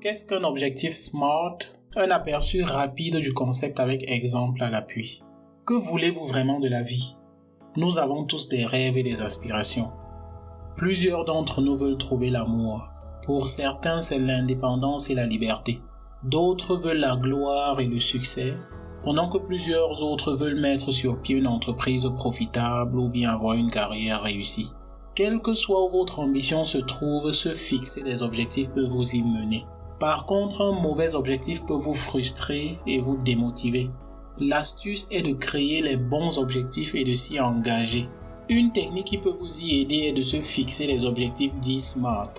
Qu'est-ce qu'un objectif SMART Un aperçu rapide du concept avec exemple à l'appui? Que voulez-vous vraiment de la vie? Nous avons tous des rêves et des aspirations. Plusieurs d'entre nous veulent trouver l'amour. Pour certains, c'est l'indépendance et la liberté. D'autres veulent la gloire et le succès, pendant que plusieurs autres veulent mettre sur pied une entreprise profitable ou bien avoir une carrière réussie. Quelle que soit où votre ambition se trouve, se fixer des objectifs peut vous y mener. Par contre, un mauvais objectif peut vous frustrer et vous démotiver. L'astuce est de créer les bons objectifs et de s'y engager. Une technique qui peut vous y aider est de se fixer les objectifs dits SMART.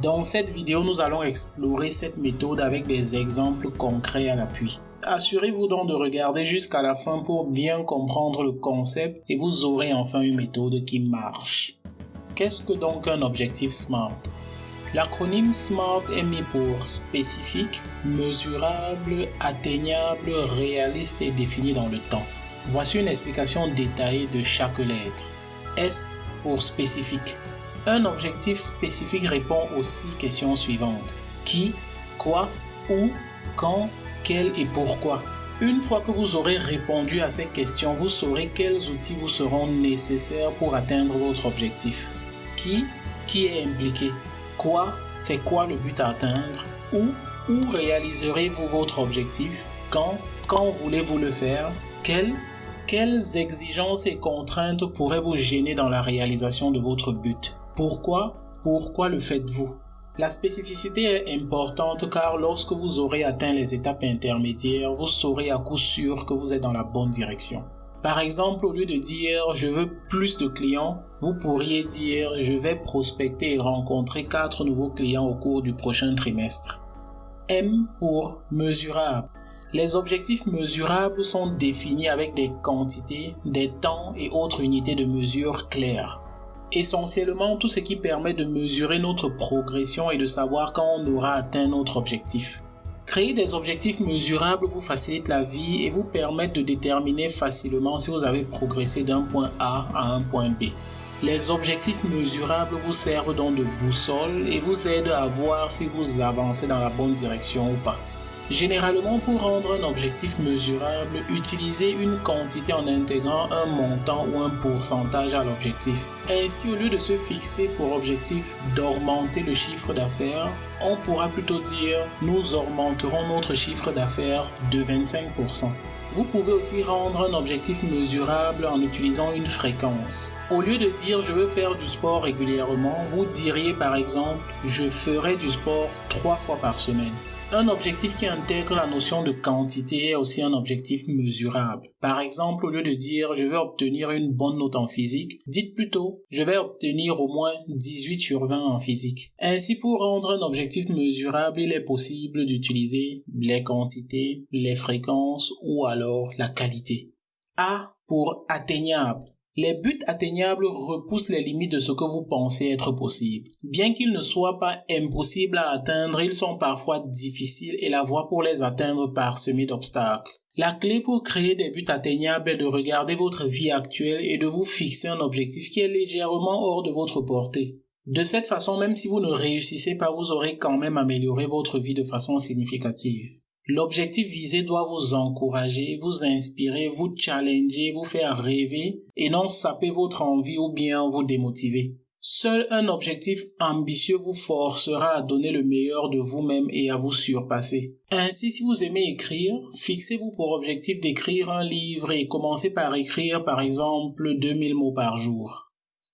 Dans cette vidéo, nous allons explorer cette méthode avec des exemples concrets à l'appui. Assurez-vous donc de regarder jusqu'à la fin pour bien comprendre le concept et vous aurez enfin une méthode qui marche. Qu'est-ce que donc un objectif SMART? L'acronyme SMART est mis pour spécifique, mesurable, atteignable, réaliste et défini dans le temps. Voici une explication détaillée de chaque lettre. S pour spécifique. Un objectif spécifique répond aux six questions suivantes. Qui, quoi, où, quand, quel et pourquoi? Une fois que vous aurez répondu à ces questions, vous saurez quels outils vous seront nécessaires pour atteindre votre objectif. Qui, qui est impliqué? Quoi C'est quoi le but à atteindre Où Où réaliserez-vous votre objectif Quand Quand voulez-vous le faire Quelles Quelles exigences et contraintes pourraient vous gêner dans la réalisation de votre but? Pourquoi Pourquoi le faites-vous? La spécificité est importante car lorsque vous aurez atteint les étapes intermédiaires, vous saurez à coup sûr que vous êtes dans la bonne direction. Par exemple, au lieu de dire je veux plus de clients, vous pourriez dire je vais prospecter et rencontrer quatre nouveaux clients au cours du prochain trimestre. M pour mesurable. Les objectifs mesurables sont définis avec des quantités, des temps et autres unités de mesure claires. Essentiellement tout ce qui permet de mesurer notre progression et de savoir quand on aura atteint notre objectif. Créer des objectifs mesurables vous facilite la vie et vous permettre de déterminer facilement si vous avez progressé d'un point A à un point B. Les objectifs mesurables vous servent donc de boussole et vous aident à voir si vous avancez dans la bonne direction ou pas. Généralement, pour rendre un objectif mesurable, utilisez une quantité en intégrant un montant ou un pourcentage à l'objectif. Ainsi, au lieu de se fixer pour objectif d'augmenter le chiffre d'affaires, on pourra plutôt dire nous augmenterons notre chiffre d'affaires de 25%. Vous pouvez aussi rendre un objectif mesurable en utilisant une fréquence. Au lieu de dire je veux faire du sport régulièrement, vous diriez par exemple je ferai du sport trois fois par semaine. Un objectif qui intègre la notion de quantité est aussi un objectif mesurable. Par exemple, au lieu de dire je vais obtenir une bonne note en physique, dites plutôt je vais obtenir au moins 18 sur 20 en physique. Ainsi, pour rendre un objectif mesurable, il est possible d'utiliser les quantités, les fréquences ou alors la qualité. A pour atteignable. Les buts atteignables repoussent les limites de ce que vous pensez être possible. Bien qu'ils ne soient pas impossibles à atteindre, ils sont parfois difficiles et la voie pour les atteindre parsemée d'obstacles. La clé pour créer des buts atteignables est de regarder votre vie actuelle et de vous fixer un objectif qui est légèrement hors de votre portée. De cette façon, même si vous ne réussissez pas, vous aurez quand même amélioré votre vie de façon significative. L'objectif visé doit vous encourager, vous inspirer, vous challenger, vous faire rêver et non saper votre envie ou bien vous démotiver. Seul un objectif ambitieux vous forcera à donner le meilleur de vous-même et à vous surpasser. Ainsi, si vous aimez écrire, fixez-vous pour objectif d'écrire un livre et commencez par écrire par exemple 2000 mots par jour.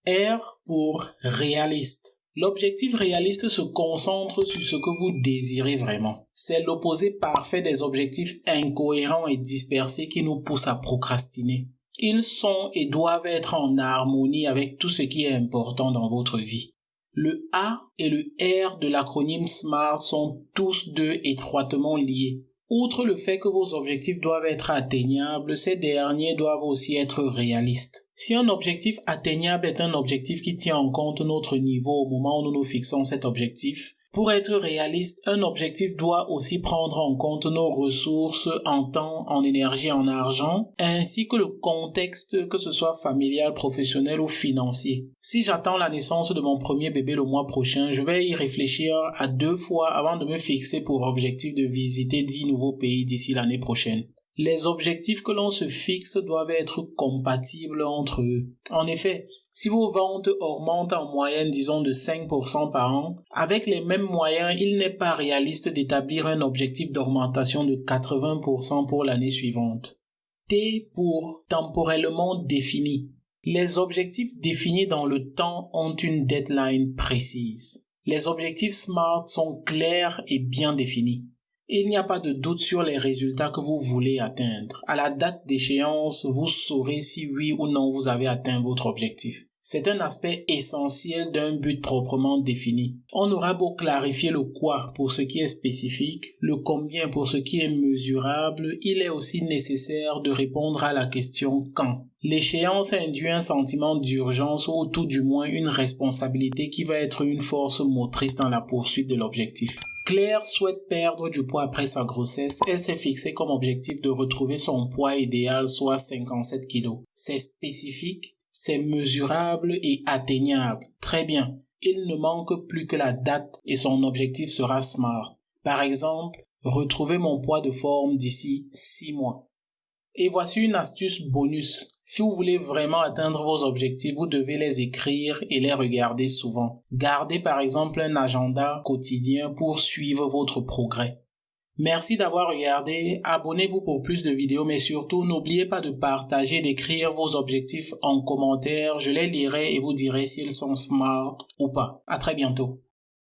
R pour réaliste. L'objectif réaliste se concentre sur ce que vous désirez vraiment. C'est l'opposé parfait des objectifs incohérents et dispersés qui nous poussent à procrastiner. Ils sont et doivent être en harmonie avec tout ce qui est important dans votre vie. Le A et le R de l'acronyme SMART sont tous deux étroitement liés. Outre le fait que vos objectifs doivent être atteignables, ces derniers doivent aussi être réalistes. Si un objectif atteignable est un objectif qui tient en compte notre niveau au moment où nous nous fixons cet objectif, Pour être réaliste, un objectif doit aussi prendre en compte nos ressources en temps, en énergie, en argent, ainsi que le contexte, que ce soit familial, professionnel ou financier. Si j'attends la naissance de mon premier bébé le mois prochain, je vais y réfléchir à deux fois avant de me fixer pour objectif de visiter dix nouveaux pays d'ici l'année prochaine les objectifs que l'on se fixe doivent être compatibles entre eux. En effet, si vos ventes augmentent en moyenne, disons, de 5% par an, avec les mêmes moyens, il n'est pas réaliste d'établir un objectif d'augmentation de 80% pour l'année suivante. T pour temporellement défini. Les objectifs définis dans le temps ont une deadline précise. Les objectifs SMART sont clairs et bien définis il n'y a pas de doute sur les résultats que vous voulez atteindre. À la date d'échéance, vous saurez si oui ou non vous avez atteint votre objectif. C'est un aspect essentiel d'un but proprement défini. On aura beau clarifier le quoi pour ce qui est spécifique, le combien pour ce qui est mesurable, il est aussi nécessaire de répondre à la question quand. L'échéance induit un sentiment d'urgence ou tout du moins une responsabilité qui va être une force motrice dans la poursuite de l'objectif. Claire souhaite perdre du poids après sa grossesse. Elle s'est fixé comme objectif de retrouver son poids idéal, soit 57 kg. C'est spécifique, c'est mesurable et atteignable. Très bien. Il ne manque plus que la date et son objectif sera SMART. Par exemple, retrouver mon poids de forme d'ici 6 mois. Et voici une astuce bonus. Si vous voulez vraiment atteindre vos objectifs, vous devez les écrire et les regarder souvent. Gardez par exemple un agenda quotidien pour suivre votre progrès. Merci d'avoir regardé, abonnez-vous pour plus de vidéos, mais surtout n'oubliez pas de partager, d'écrire vos objectifs en commentaire, je les lirai et vous dirai s'ils sont smart ou pas. À très bientôt.